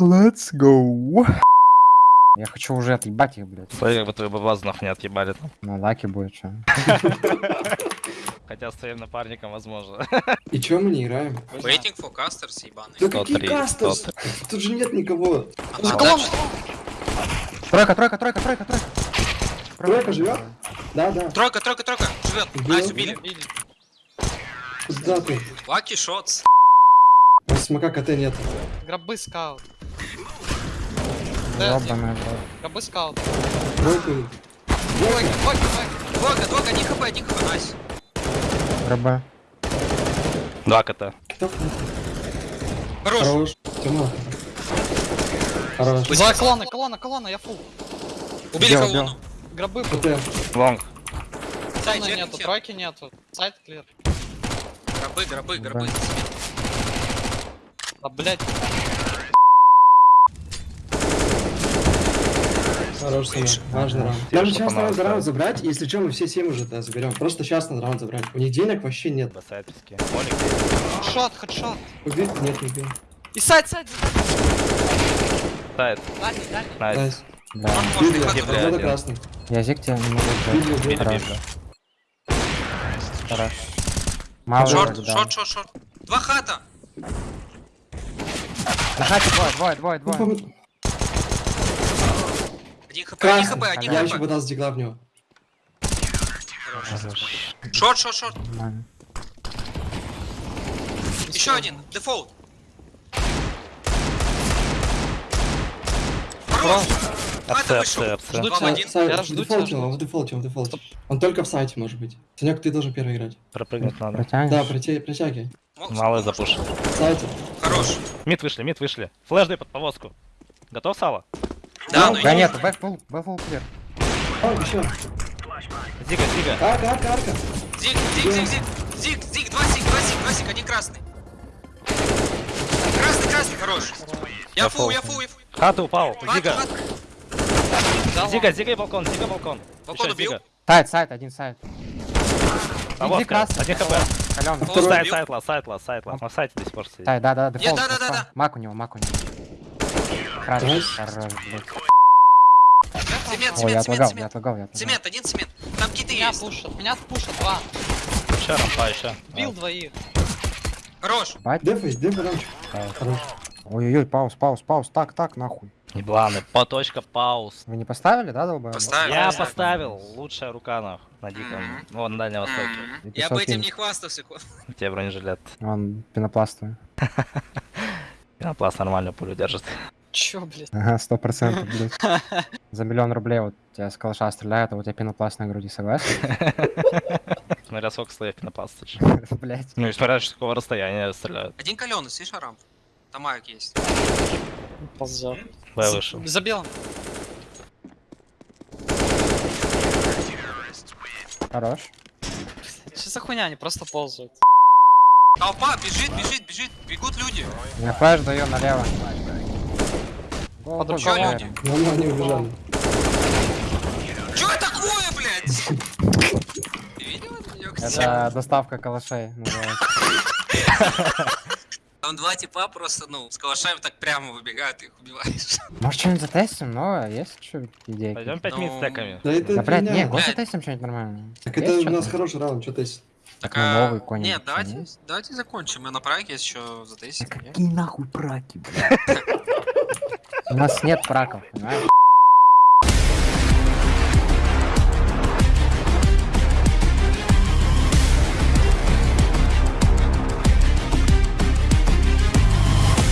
Let's go. Я хочу уже отъебать их, блядь. Смотри, как бы твою бабазу нахуй не отъебали там. На luck е будет что. Хотя с твоим напарником возможно. И чё мы не играем? Waiting for casters, ебаный. Да 103, какие casters? Тут же нет никого. А Тройка, тройка, тройка, тройка, тройка. Тройка живет? Да, да. Тройка, тройка, тройка. Живет. Nice, убили. Куда ты? Лаки шотс. Смока КТ нет. Гробы скаут. Да, гробы скаут. Тройку. Двойка, двойка, двойка. Двойка, один хп, один хп, найс. РБ. Два кота. Хорош. Хорош. Тёма. Хорош. За колонна, колонна, колонна, я фул. Убили Убил, колонну. Гробы КТ. Лонг. Чекни нету, всех. тройки нету. Site clear. Гробы, гробы, гробы. Да, блять. Хорош. Важный раунд. Нам сейчас надо раунд забрать, если что, мы все 7 уже да, заберем. Просто сейчас надо раунд забрать. У них денег вообще нет. Headshot, headshot. Убить? Нет, не убил. И site, site. Дальний. Nice. Да. Можно Библи, хат Библи. забрать. Надо красный. Я зиг тебя не могу Библи взять. убил. Библи, Хорош. библи. Хорош. Мало Шорт, шорт, шорт, шорт. Два хата. На хате двое, двое, двое, двое. Один хп, один хп, один Я еще хп. подал с дигла в него. Шорт, шорт, шорт. Еще один. Дефолт. Хорош. Апсе, вышел. Жду тебя. Я жду тебя, он, в дефолте, он в дефолте. Он только в сайте может быть. Санек, ты должен первый играть. Пропрыгнуть надо. Протянешь? Да, притя- притягивай. Малый мог- запуш. В сайте. Хорош. Мид вышли, мид вышли. Флэш дай под повозку. Готов, Сава? Да, Ну, ну Да нет, бэк фул клир. О, еще. Зига, зига. Арка, арка, арка. Зиг, зиг, зиг, зиг. Зиг, зиг, два зиг, два зиг, два зиг, один красный. Красный, красный, хорош. Я фул, я фул, я фул. Хата упал. Зига. Зига, зига и балкон, зига балкон. Балкон убил? Сайт, сайт, один сайт. Повозка. красный. Один хп. Калён. Второй Сайт, убил? сайт, лас, сайт, лас, сайт, лас. На сайте до сих пор сидит. Сайт, да, да, дефолт. да, да, дефолт. да. Мак у него, мак у него. Хорош, Найс. Хорош, блядь. Цемент, Ой, я цемент, цемент, я цемент. отлагал, я отлагал. Цемент, один цемент. Там киты Меня есть. пушат, меня пушат, два. Еще рампа, еще. Бил двоих. Хорош. Бать. Дефай рамчик. Хорош. Ой-ой-ой, пауз, пауз, пауз. Так, так, нахуй. Ебланы, по точка пауз. Вы не поставили, да, долбоёб? Поставили. Я поставил. Лучшая рука на, на диком. Мгм. Вон, на Дальнем Востоке. М, И Я бы 500 этим не хвастался. ко- Тебе бронежилет. Он пенопластовый. Пенопласт нормально пулю держит. Чё, блядь? Ага, сто процентов, блядь. За миллион рублей вот тебя с калаша стреляют, а у тебя пенопласт на груди, согласен? Смотря сколько слоев пенопласта. чё. Блять. Ну и смотря с какого расстояния стреляют. Один каленый, слышишь, рамп? Там маяк есть. Ползет. Б вышел. За белым. Хорош. Что за хуйня, они просто ползают. Толпа, бежит, бежит, бежит. Бегут люди. Я флеш даю налево. Гол, Под люди. Ну, ну, они убежали. Чё такое, блядь? Ты видел это доставка калашей. называется. Там два типа просто, ну, с калашами так прямо выбегают, ты их убиваешь. Может что-нибудь затестим? Новое? Есть что идеи? Пойдем 5 Ну, минут стеками. Да это Да, блядь, не, год затестим что-нибудь нормальное. Так Есть это у нас хороший раунд, что то есть. Так, ну, новый какой-нибудь. Нет, давайте, давайте закончим. Мы на есть еще затестим. Да какие нахуй праки, блядь? У нас нет праков, понимаешь?